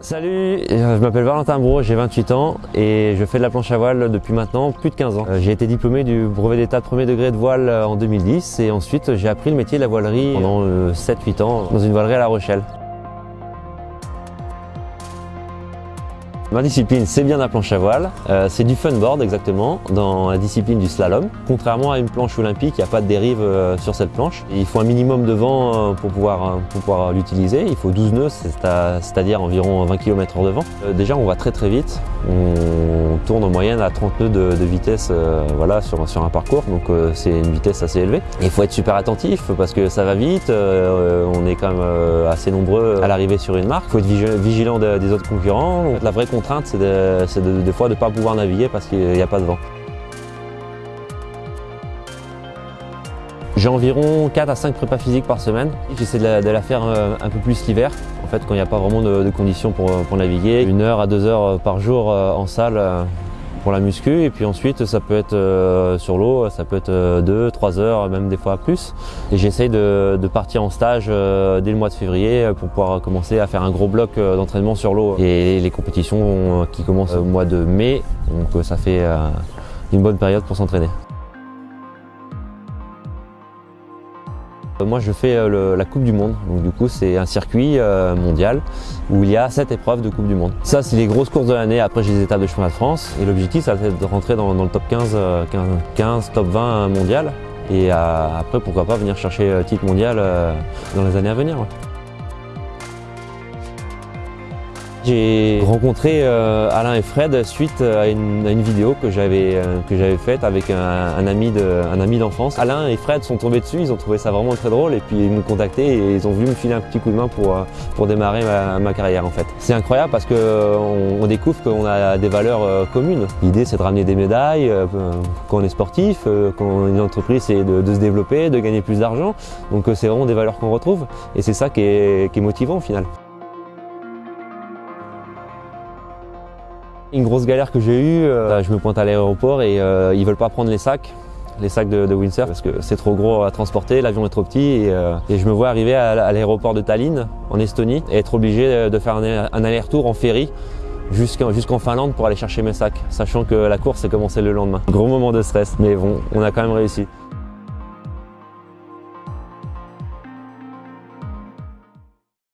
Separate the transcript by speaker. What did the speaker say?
Speaker 1: Salut, euh, je m'appelle Valentin Bro, j'ai 28 ans et je fais de la planche à voile depuis maintenant plus de 15 ans. Euh, j'ai été diplômé du brevet d'état de premier degré de voile euh, en 2010 et ensuite j'ai appris le métier de la voilerie pendant 7-8 ans dans une voilerie à La Rochelle. Ma discipline, c'est bien la planche à voile. Euh, c'est du funboard exactement, dans la discipline du slalom. Contrairement à une planche olympique, il n'y a pas de dérive euh, sur cette planche. Il faut un minimum de vent euh, pour pouvoir, l'utiliser. Il faut 12 nœuds, c'est-à-dire environ 20 km h de vent. déjà, on va très très vite. Tourne en moyenne à 30 nœuds de, vitesse voilà, sur, sur un parcours, donc c'est une vitesse assez élevée. Il faut être super attentif parce que ça va vite, on est quand même assez nombreux à l'arrivée sur une marque. Il faut être vigilant des autres concurrents. la vraie contrainte, c'est de, des fois de ne pas pouvoir naviguer parce qu'il n'y a pas de vent. J'ai environ 4 à 5 prépas physiques par semaine. J'essaie de, la faire euh, un peu plus l'hiver, en fait quand il n'y a pas vraiment de, conditions pour, pour, naviguer. Une heure à deux heures par jour euh, en salle pour la muscu et puis ensuite ça peut être euh, sur l'eau, ça peut être 2, 3 heures, même des fois plus. Et j'essaye de, partir en stage euh, dès le mois de février pour pouvoir commencer à faire un gros bloc euh, d'entraînement sur l'eau. Et les compétitions qui commencent au mois de mai, donc ça fait une bonne période pour s'entraîner. Moi je fais euh, la Coupe du Monde, donc du coup c'est un circuit euh, mondial où il y a 7 épreuves de Coupe du Monde. Ça c'est les grosses courses de l'année, après j'ai des étapes de championnat de France et l'objectif ça va être de rentrer dans, le top 15, 15, top 20 mondial et après pourquoi pas venir chercher titre mondial dans les années à venir. J'ai rencontré euh, Alain et Fred suite à une, vidéo que j'avais euh, que j'avais faite avec un, ami de un ami d'enfance. Alain et Fred sont tombés dessus, ils ont trouvé ça vraiment très drôle et puis ils m'ont contacté et ils ont voulu me filer un petit coup de main pour euh, pour démarrer ma, carrière en fait. C'est incroyable parce que on, découvre qu'on a des valeurs communes. L'idée c'est de ramener des médailles quand on est sportif, quand on est une entreprise c'est de, se développer, de gagner plus d'argent. Donc c'est vraiment des valeurs qu'on retrouve et c'est ça qui est, qui est motivant au final. Une grosse galère que j'ai eue, euh, je me pointe à l'aéroport et euh, ils veulent pas prendre les sacs les sacs de, de Windsor parce que c'est trop gros à transporter, l'avion est trop petit et, euh, je me vois arriver à, l'aéroport de Tallinn en Estonie et être obligé de faire un, aller-retour en ferry jusqu'en Finlande pour aller chercher mes sacs, sachant que la course est commencé le lendemain. Gros moment de stress, mais bon, on a quand même réussi.